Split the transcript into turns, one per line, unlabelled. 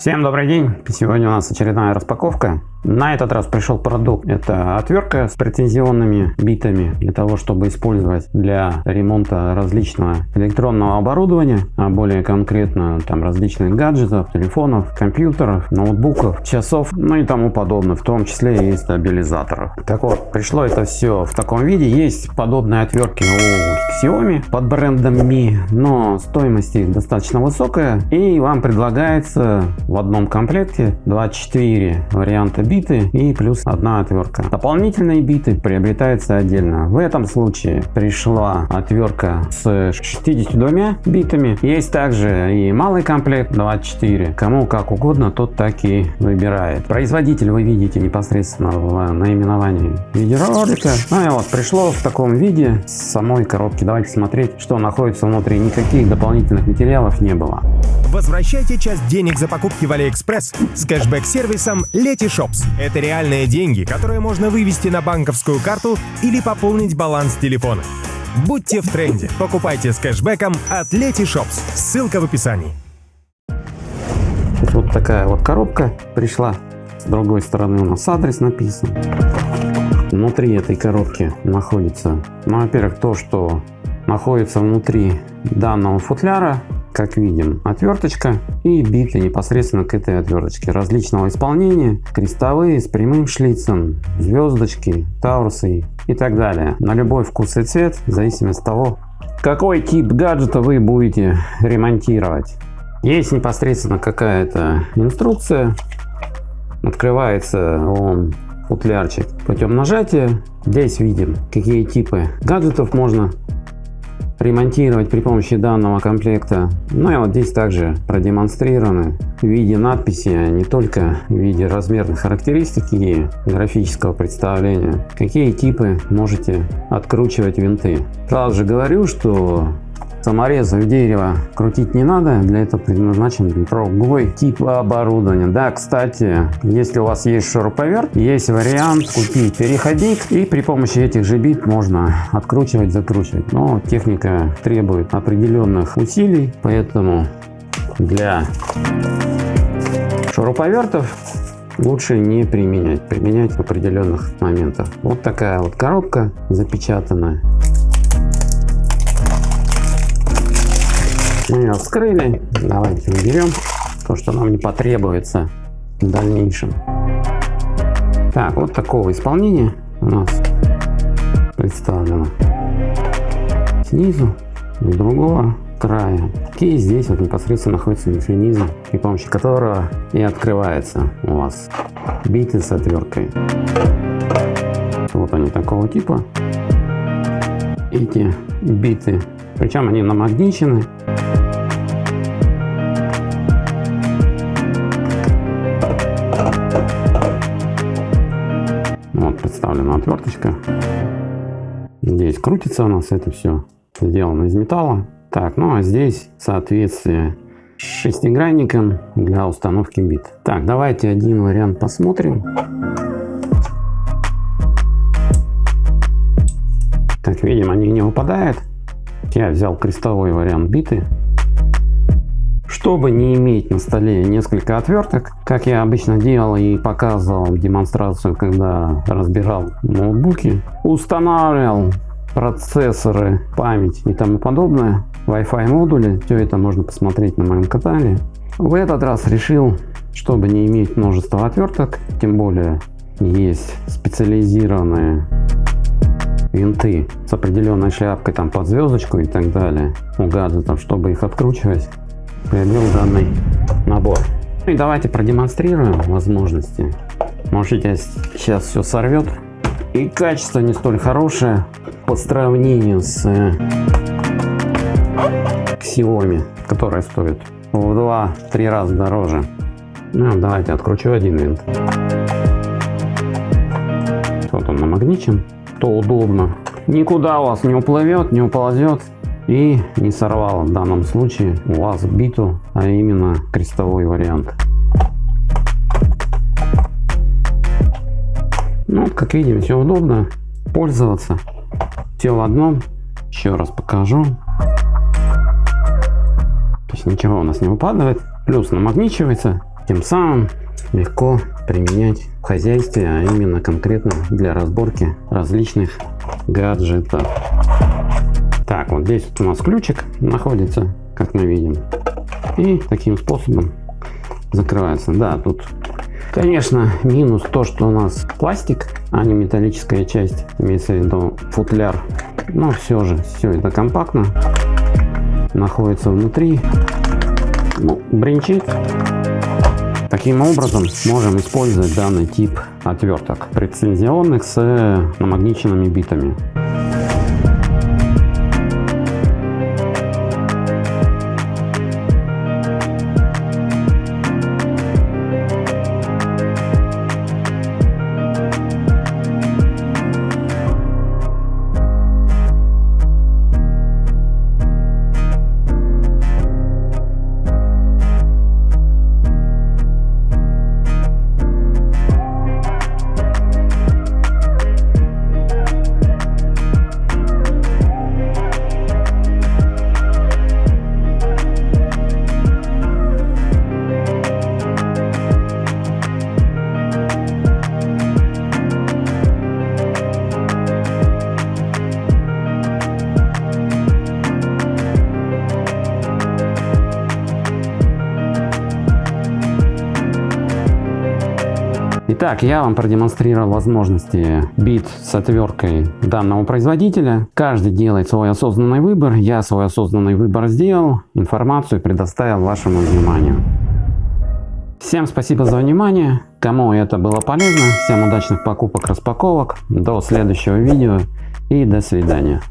Всем добрый день! Сегодня у нас очередная распаковка. На этот раз пришел продукт. Это отвертка с претензионными битами для того, чтобы использовать для ремонта различного электронного оборудования, а более конкретно там различных гаджетов, телефонов, компьютеров, ноутбуков, часов, ну и тому подобное, в том числе и стабилизаторов. Так вот, пришло это все в таком виде. Есть подобные отвертки у Xiaomi под брендом Mi, но стоимость их достаточно высокая и вам предлагается в одном комплекте 24 варианта биты и плюс одна отвертка. Дополнительные биты приобретаются отдельно. В этом случае пришла отвертка с 62 битами. Есть также и малый комплект 24. Кому как угодно, тот так и выбирает. Производитель вы видите непосредственно в наименовании видеоролика. Ну и вот пришло в таком виде с самой коробки. Давайте смотреть, что находится внутри. Никаких дополнительных материалов не было.
Возвращайте часть денег за покупки в AliExpress с кэшбэк-сервисом Letyshops. Это реальные деньги, которые можно вывести на банковскую карту или пополнить баланс телефона. Будьте в тренде. Покупайте с кэшбэком от Letyshops. Ссылка в описании.
Вот такая вот коробка пришла. С другой стороны у нас адрес написан. Внутри этой коробки находится, ну, во-первых, то, что находится внутри данного футляра как видим, отверточка и биты непосредственно к этой отверточке различного исполнения, крестовые с прямым шлицем, звездочки, таурусы и так далее. На любой вкус и цвет, в зависимости от того, какой тип гаджета вы будете ремонтировать. Есть непосредственно какая-то инструкция, открывается он футлярчик путем нажатия. Здесь видим, какие типы гаджетов можно ремонтировать при помощи данного комплекта. Ну и вот здесь также продемонстрированы в виде надписи, а не только в виде размерных характеристик и графического представления, какие типы можете откручивать винты. Сразу же говорю, что Саморезов дерева крутить не надо, для этого предназначен другой тип оборудования. Да, кстати, если у вас есть шуруповерт, есть вариант купить переходник и при помощи этих же бит можно откручивать, закручивать. Но техника требует определенных усилий, поэтому для шуруповертов лучше не применять, применять в определенных моментах. Вот такая вот коробка запечатанная. Мы ее вскрыли. Давайте уберем то, что нам не потребуется в дальнейшем. Так, вот такого исполнения у нас представлено снизу, с другого края. И здесь вот непосредственно находится механизм, при помощи которого и открывается у вас биты с отверткой. Вот они такого типа. Эти биты, причем они намагничены. Представлена отверточка. Здесь крутится у нас это все сделано из металла. Так, ну а здесь соответствие шестигранником для установки бит. Так, давайте один вариант посмотрим. Как видим, они не выпадают. Я взял крестовой вариант биты. Чтобы не иметь на столе несколько отверток, как я обычно делал и показывал демонстрацию, когда разбирал ноутбуки, устанавливал процессоры, память и тому подобное, Wi-Fi модули, все это можно посмотреть на моем канале. В этот раз решил, чтобы не иметь множество отверток, тем более есть специализированные винты с определенной шляпкой там под звездочку и так далее у гаджетов, чтобы их откручивать приобрел данный набор. И давайте продемонстрируем возможности. Может сейчас все сорвет. И качество не столь хорошее по сравнению с э, Xiaomi, которая стоит в 2-3 раза дороже. Ну, давайте откручу один винт. Вот он намагничен, то удобно. Никуда у вас не уплывет, не уползет и не сорвало в данном случае у вас биту, а именно крестовой вариант. Ну, как видим, все удобно пользоваться. Все в одном. Еще раз покажу. То есть ничего у нас не выпадает. Плюс намагничивается. Тем самым легко применять в хозяйстве, а именно конкретно для разборки различных гаджетов. Так, вот здесь вот у нас ключик находится, как мы видим. И таким способом закрывается. Да, тут, конечно, минус то, что у нас пластик, а не металлическая часть, имеется в виду футляр. Но все же, все это компактно, находится внутри, ну, бренчит. Таким образом, можем использовать данный тип отверток прецизионных с намагниченными битами. Итак, я вам продемонстрировал возможности бит с отверткой данного производителя. Каждый делает свой осознанный выбор. Я свой осознанный выбор сделал. Информацию предоставил вашему вниманию. Всем спасибо за внимание. Кому это было полезно, всем удачных покупок, распаковок. До следующего видео и до свидания.